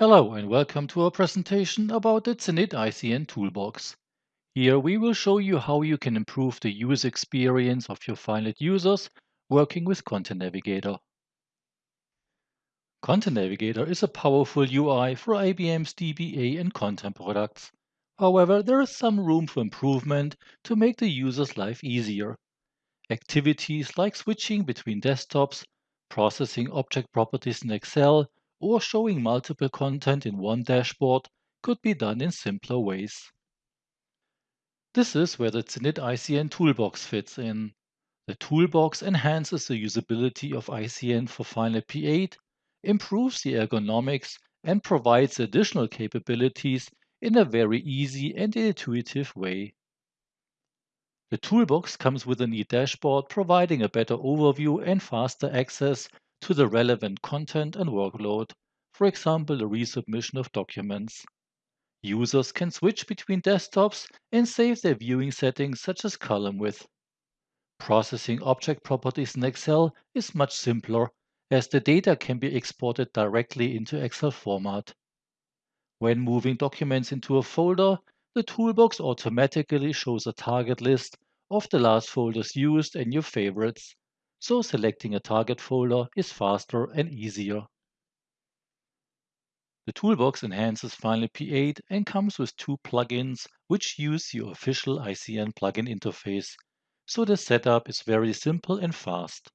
Hello and welcome to our presentation about the Zenit ICN Toolbox. Here we will show you how you can improve the user experience of your FileNet users working with Content Navigator. Content Navigator is a powerful UI for IBM's DBA and content products. However, there is some room for improvement to make the user's life easier. Activities like switching between desktops, processing object properties in Excel, or showing multiple content in one dashboard could be done in simpler ways. This is where the Zenit ICN Toolbox fits in. The toolbox enhances the usability of ICN for FileNet P8, improves the ergonomics, and provides additional capabilities in a very easy and intuitive way. The toolbox comes with a neat dashboard providing a better overview and faster access to the relevant content and workload, for example, the resubmission of documents. Users can switch between desktops and save their viewing settings such as column width. Processing object properties in Excel is much simpler as the data can be exported directly into Excel format. When moving documents into a folder, the toolbox automatically shows a target list of the last folders used and your favorites, so selecting a target folder is faster and easier. The toolbox enhances FileNet P8 and comes with two plugins which use your official ICN plugin interface, so the setup is very simple and fast.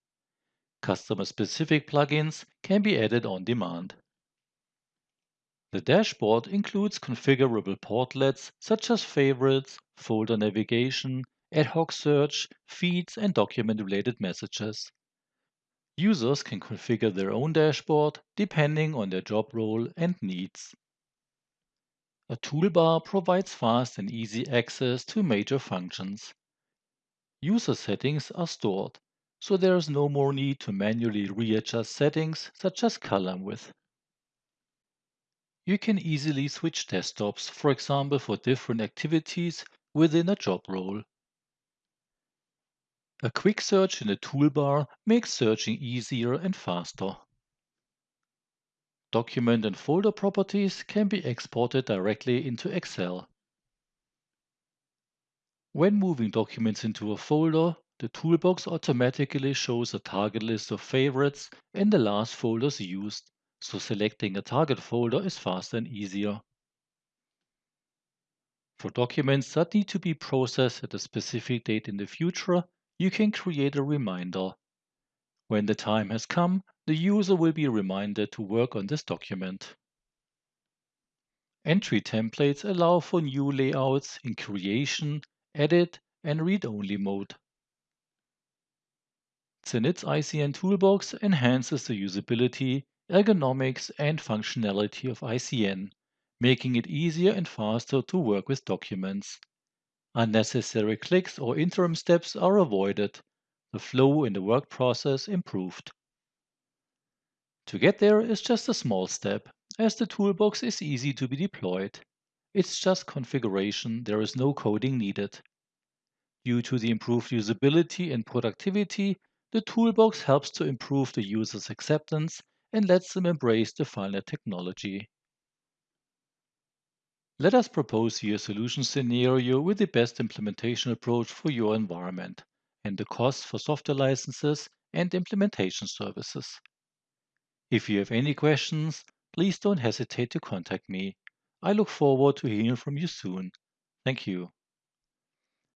Customer-specific plugins can be added on demand. The dashboard includes configurable portlets such as favorites, folder navigation, ad hoc search, feeds, and document-related messages. Users can configure their own dashboard depending on their job role and needs. A toolbar provides fast and easy access to major functions. User settings are stored, so there is no more need to manually readjust settings such as column width. You can easily switch desktops, for example for different activities within a job role. A quick search in the toolbar makes searching easier and faster. Document and folder properties can be exported directly into Excel. When moving documents into a folder, the toolbox automatically shows a target list of favorites and the last folders used so selecting a target folder is faster and easier. For documents that need to be processed at a specific date in the future, you can create a reminder. When the time has come, the user will be reminded to work on this document. Entry templates allow for new layouts in creation, edit, and read-only mode. Zenit's ICN Toolbox enhances the usability ergonomics and functionality of ICN, making it easier and faster to work with documents. Unnecessary clicks or interim steps are avoided. The flow in the work process improved. To get there is just a small step, as the toolbox is easy to be deployed. It's just configuration, there is no coding needed. Due to the improved usability and productivity, the toolbox helps to improve the user's acceptance and lets them embrace the FileNet technology. Let us propose you a solution scenario with the best implementation approach for your environment and the costs for software licenses and implementation services. If you have any questions, please don't hesitate to contact me. I look forward to hearing from you soon. Thank you.